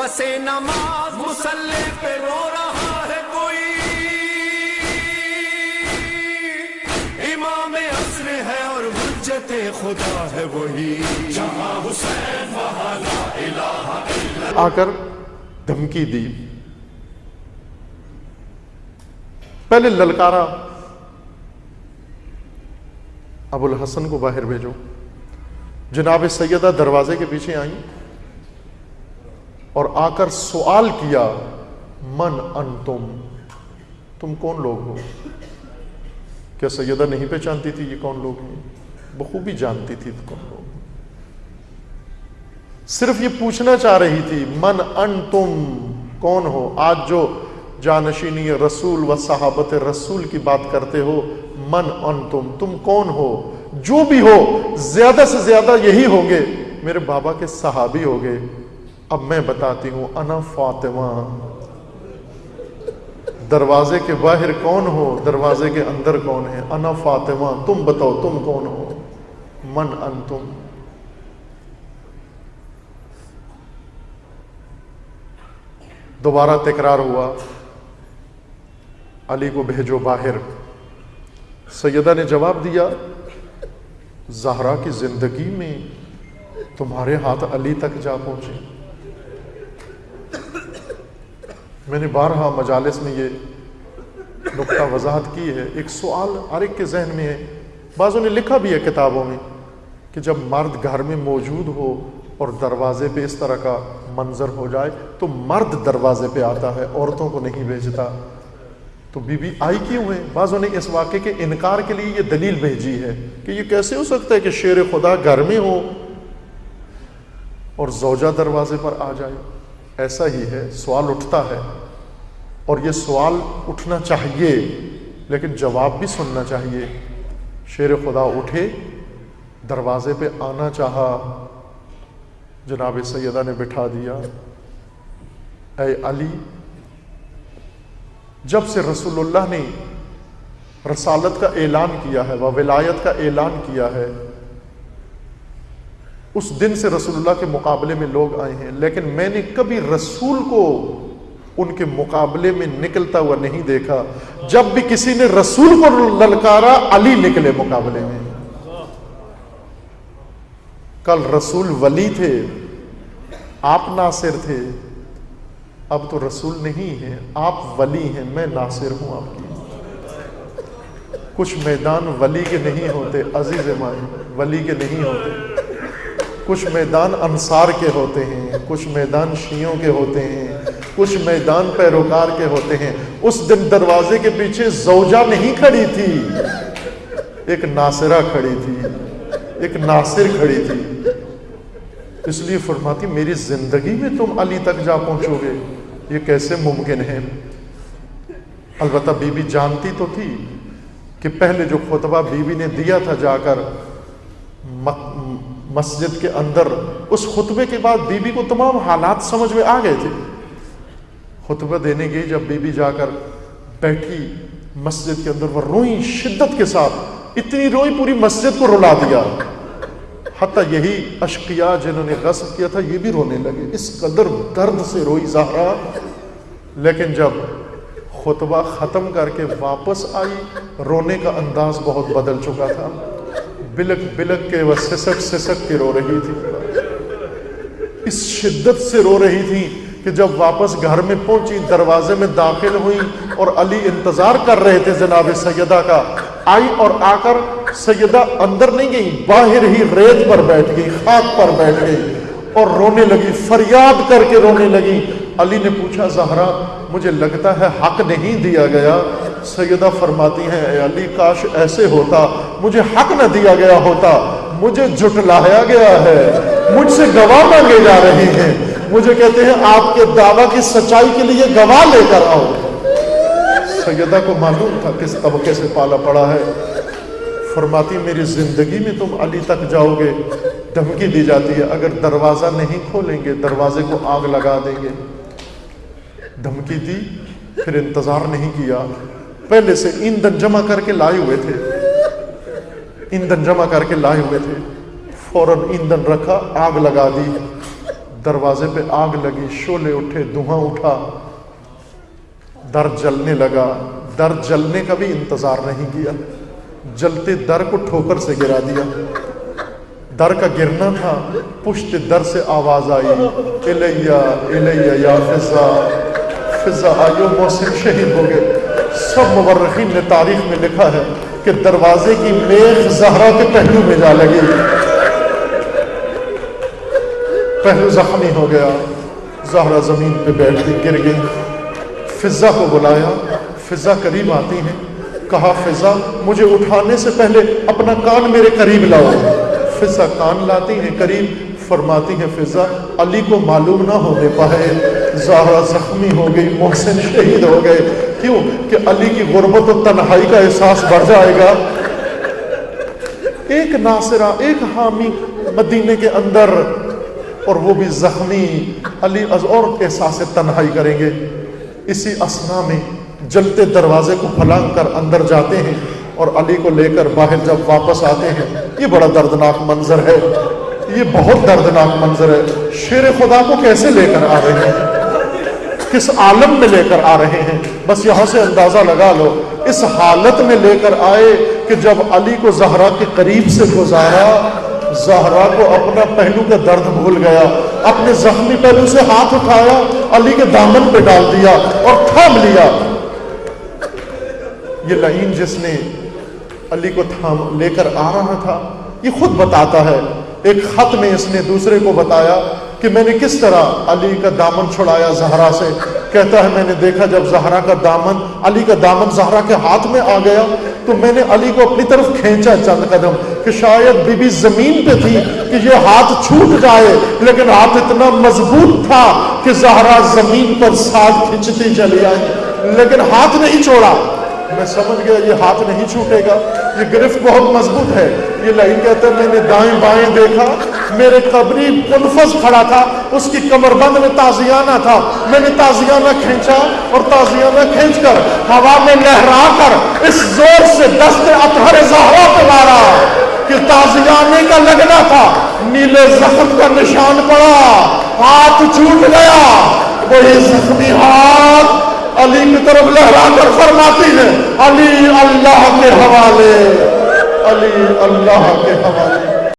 पसे नमाज़ मुसल्ले पे रो रहा है कोई। इमाम असर है और हुज्जत खुदा है वही। जहाँ हुसैन आकर धमकी दी। पहले ललकारा। अबुल हसन को बाहर भेजो। जनाब सैयदा दरवाजे के पीछे आई। और आकर सवाल किया, मन अन तुम तुम कौन लोग हो? क्या सैयदा नहीं पहचानती थी ये कौन लोग हैं? बखूबी जानती थी तो कौन लोग सिर्फ़ ये पूछना चाह रही थी, मन अन तुम कौन हो? आज जो जानशीनी रसूल व सहाबत रसूल की बात करते हो, मन अन तुम तुम कौन हो? जो भी हो, ज़्यादा से ज़्यादा यही होंगे। मेरे बाबा के सहाबी हो गए। अब मैं बताती हूँ, अना फातिमा। दरवाजे के बाहर कौन हो, दरवाजे के अंदर कौन है? अना फातिमा, तुम बताओ, तुम कौन हो? मन अन तुम दोबारा तकरार हुआ। अली को भेजो बाहर। सैयदा ने जवाब दिया, जहरा की ज़िंदगी में तुम्हारे हाथ अली तक जा पहुँचे। मैंने बारहा मजालिस में ये नुकता वजाहत की है। एक सवाल हर एक के जहन में है। बाजों ने लिखा भी है किताबों में कि जब मर्द घर में मौजूद हो और दरवाजे पे इस तरह का मंजर हो जाए तो मर्द दरवाजे पे आता है, औरतों को नहीं भेजता। तो बीबी आई क्यों है? बाजों ने इस वाक्य के इनकार के लिए ये दलील भेजी है कि ये कैसे हो सकता है कि शेर खुदा घर में हो और जौजा दरवाजे पर आ जाए। ऐसा ही है, सवाल उठता है। और ये सवाल उठना चाहिए, लेकिन जवाब भी सुनना चाहिए। शेर खुदा उठे, दरवाजे पे आना चाहा। जनाब सैदा ने बिठा दिया। ए अली, जब से रसूलुल्लाह ने रसालत का ऐलान किया है, व विलायत का ऐलान किया है उस दिन से रसूलुल्लाह के मुकाबले में लोग आए हैं, लेकिन मैंने कभी रसूल को उनके मुकाबले में निकलता हुआ नहीं देखा। जब भी किसी ने रसूल को ललकारा, अली निकले मुकाबले में। कल रसूल वली थे, आप नासिर थे। अब तो रसूल नहीं है, आप वली हैं, मैं नासिर हूँ आपकी। कुछ मैदान वली के नहीं होते अज़ीज़ मान वली के नहीं होते। कुछ मैदान अंसार के होते हैं, कुछ मैदान शियों के होते हैं, कुछ मैदान पैरोकार के होते हैं। उस दिन दरवाजे के पीछे जौजा नहीं खड़ी थी, एक नासिरा खड़ी थी, एक नासिर खड़ी थी। इसलिए फरमाती, मेरी ज़िंदगी में तुम अली तक जा पहुंचोगे, ये कैसे मुमकिन है? अलबत् बीबी जानती तो थी कि पहले जो खुतबा बीबी ने दिया था जाकर मस्जिद के अंदर, उस खुतबे के बाद बीबी को तमाम हालात समझ में आ गए थे। खुतबा देने गई जब बीबी जाकर बैठी मस्जिद के अंदर, वह रोई शिद्दत के साथ, इतनी रोई पूरी मस्जिद को रुला दिया। हती यही अशकिया जिन्होंने गस्ब किया था, ये भी रोने लगे। इस कदर दर्द से रोई जहरा। लेकिन जब खुतबा ख़त्म करके वापस आई, रोने का अंदाज बहुत बदल चुका था। बिलक बिलक के वह सिसक सिसक के रो रही थी। इस शिद्दत से रो रही थी कि जब वापस घर में पहुँची, दरवाजे में दाखिल हुई और अली इंतज़ार कर रहे थे जनाब सैयदा का, आई और आकर सैयदा अंदर नहीं गई, बाहर ही रेत पर बैठ गई, खाक पर बैठ गई और रोने लगी, फरियाद करके रोने लगी। अली ने पूछा, जहरा, मुझे लगता है हक नहीं दिया गया सैयदा फरमाती हैं अली, काश ऐसे होता। मुझे हक न दिया गया होता। मुझे जुटलाया गया है। मुझसे गवाह मांगे जा रहे हैं। मुझे कहते हैं, आपके दावा की सच्चाई के लिए गवाह लेकर आओ। सैयदा को मालूम था किस तबके से पाला पड़ा है। फरमाती, मेरी ज़िंदगी में तुम अली तक जाओगे। धमकी दी जाती है। अगर दरवाज़ा नहीं खोलेंगे, दरवाजे को आग लगा देंगे। धमकी दी, फिर इंतज़ार नहीं किया। पहले से ईंधन जमा करके लाए हुए थे। ईंधन जमा करके लाए हुए थे। फ़ौरन ईंधन रखा, आग लगा दी। दरवाजे पे आग लगी, शोले उठे, धुआँ उठा। दर जलने लगा। दर जलने का भी इंतज़ार नहीं किया। जलते दर को ठोकर से गिरा दिया। दर का गिरना था। पुष्ट दर से आवाज़ आई, इलैया इलैया या फिजा। फिजा आयो मौसम शहीद हो गए। सब मुवर्रखीन ने तारीख में लिखा है कि दरवाजे की मेघ जहरा के पहलू में जा लगी। पहलू जख्मी हो गया, जहरा ज़मीन पे बैठ गई गिर गई। फिजा को बुलाया फिजा करीब आती है। कहा फिजा मुझे उठाने से पहले अपना कान मेरे करीब लाओ। फिजा कान लाती है, करीब फरमाती है फिजा अली को मालूम ना हो होने पाए, जहरा जख्मी हो गई, मोहसिन शहीद हो गए क्यों? कि अली की गुर्बत और तन्हाई का एहसास बढ़ जाएगा। एक नासिरा, एक हामी मदीने के अंदर, और वो भी जख्मी। अली अज और एहसास तन्हाई करेंगे। इसी असना में जलते दरवाजे को फलांग कर अंदर जाते हैं, और अली को लेकर बाहर जब वापस आते हैं, ये बड़ा दर्दनाक मंजर है। ये बहुत दर्दनाक मंजर है। शेर खुदा को कैसे लेकर आ रहे हैं? किस आलम में लेकर आ रहे हैं? बस यहाँ से अंदाज़ा लगा लो। इस हालत में लेकर आए कि जब अली को जहरा के करीब से गुजारा, जहरा को अपना पहलू का दर्द भूल गया। अपने जख्मी पहलू से हाथ उठाया, अली के दामन पे डाल दिया और थाम लिया। ये लहीन जिसने अली को थाम, लेकर आ रहा था, ये खुद बताता है। एक खत में इसने दूसरे को बताया कि मैंने किस तरह अली का दामन छुड़ाया जहरा से? कहता है, मैंने देखा जब जहरा का दामन, अली का दामन जहरा के हाथ में आ गया तो मैंने अली को अपनी तरफ़ खींचा चंद कदम कि शायद बीबी ज़मीन पे थी कि ये हाथ छूट जाए, लेकिन हाथ इतना मज़बूत था कि जहरा ज़मीन पर साथ खींचती चली आई, लेकिन हाथ नहीं छोड़ा। मैं समझ गया ये हाथ नहीं छूटेगा। ये गिरफ्त बहुत मज़बूत है। ये लाइन कहता है, मैंने दाएँ बाएँ देखा, मेरे कबरी मुनफज खड़ा था, उसकी कमरबंद में ताजियाना था। मैंने ताजियाना खींचा और ताजियाना खींचकर हवा में लहरा कर इस ज़ोर से दस्त अतहर जहरा पे मारा कि ताजियाने का लगना था। नीले जख्म का निशान पड़ा, हाथ छूट गया। वही जख्मी हाथ अली की तरफ़ लहरा कर फरमाती है, अली अल्लाह के हवाले, अली अल्लाह के हवाले।